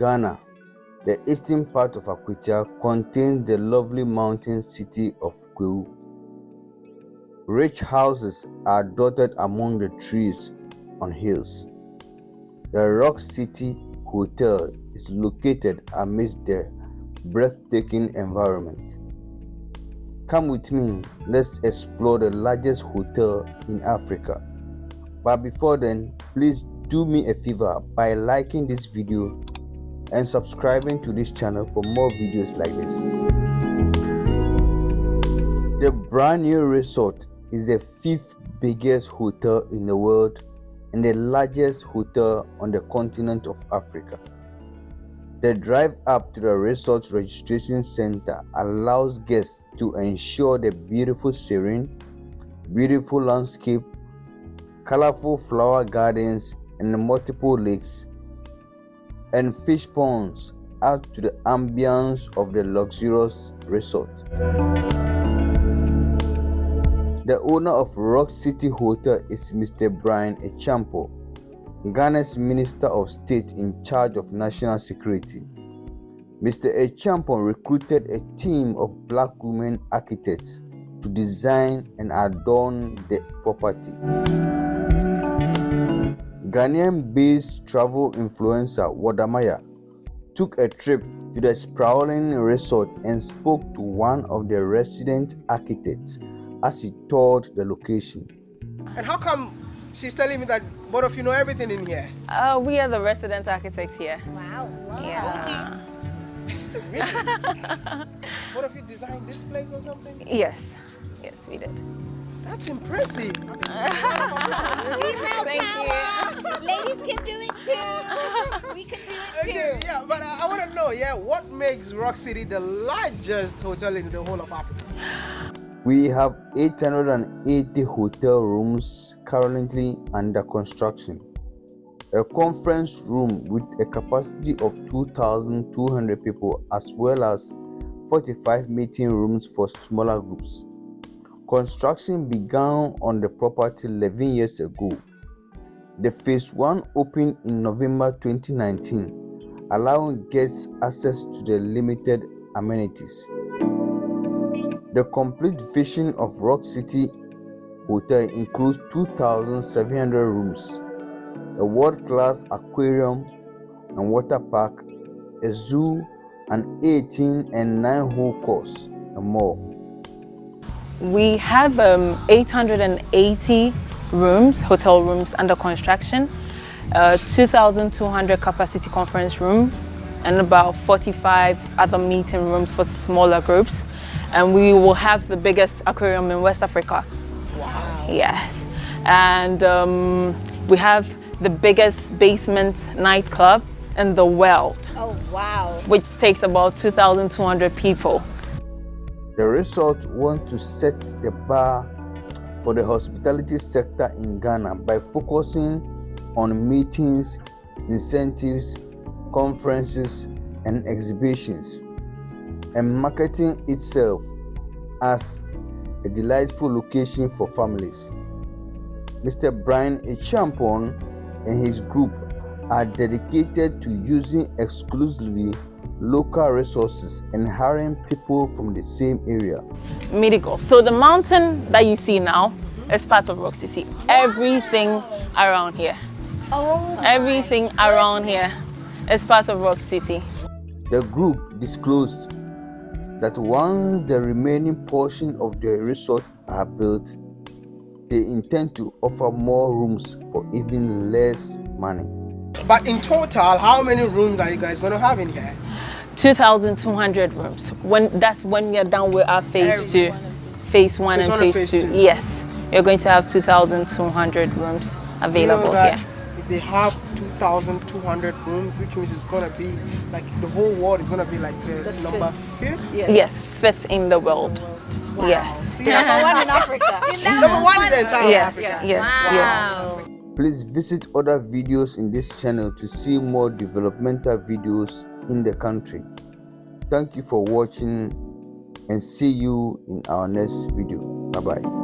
Ghana, the eastern part of Akwatia contains the lovely mountain city of Kwahu. Rich houses are dotted among the trees on hills. The Rock City Hotel is located amidst the breathtaking environment. Come with me, let's explore the largest hotel in Africa. But before then, please do me a favor by liking this video and subscribing to this channel for more videos like this. The brand new resort is the fifth biggest hotel in the world and the largest hotel on the continent of Africa. The drive up to the resort registration center allows guests to ensure the beautiful serene, beautiful landscape, colorful flower gardens, and multiple lakes and fish ponds add to the ambience of the luxurious resort. The owner of Rock City Hotel is Mr. Bryan Acheampong, Ghana's Minister of State in charge of national security. Mr. Acheampong recruited a team of black women architects to design and adorn the property. Ghanaian-based travel influencer Wode Maya took a trip to the sprawling resort and spoke to one of the resident architects as he toured the location. And how come she's telling me that both of you know everything in here? Uh, we are the resident architects here. Wow. wow. Yeah. Really? both of you designed this place or something? Yes. Yes, we did. That's impressive. Female Thank power. Ladies can do it too. We can do it too. Okay, yeah, but uh, I, I want to know, yeah, what makes Rock City the largest hotel in the whole of Africa? We have 880 hotel rooms currently under construction. A conference room with a capacity of 2,200 people as well as 45 meeting rooms for smaller groups. Construction began on the property 11 years ago. The phase 1 opened in November 2019, allowing guests access to the limited amenities. The complete vision of Rock City Hotel includes 2,700 rooms, a world-class aquarium and water park, a zoo, an 18 and 9-hole course, and more. We have um, 880 rooms, hotel rooms under construction, uh, 2,200 capacity conference room, and about 45 other meeting rooms for smaller groups. And we will have the biggest aquarium in West Africa. Wow. Yes. And um, we have the biggest basement nightclub in the world, Oh, wow. which takes about 2,200 people. The resort wants to set the bar for the hospitality sector in Ghana by focusing on meetings, incentives, conferences, and exhibitions, and marketing itself as a delightful location for families. Mr. Bryan Acheampong and his group are dedicated to using exclusively local resources and hiring people from the same area. Medical. So the mountain that you see now is part of Rock City. Everything around here, Oh, everything around here is part of Rock City. The group disclosed that once the remaining portion of the resort are built, they intend to offer more rooms for even less money. But in total, how many rooms are you guys going to have in here? 2,200 rooms. When that's when we are done with our phase two, phase one Phase and one phase, phase two. two. Yes, you're going to have 2,200 rooms Do you know available that here. If they have 2,200 rooms, which means it's going to be like the whole world is going to be like the, The number fifth. Yes, fifth in the world. Yes. See, number one in Africa. number one in the entire Yes, Africa. yes, yes. Wow. Please visit other videos in this channel to see more developmental videos in the country. Thank you for watching and see you in our next video. Bye bye.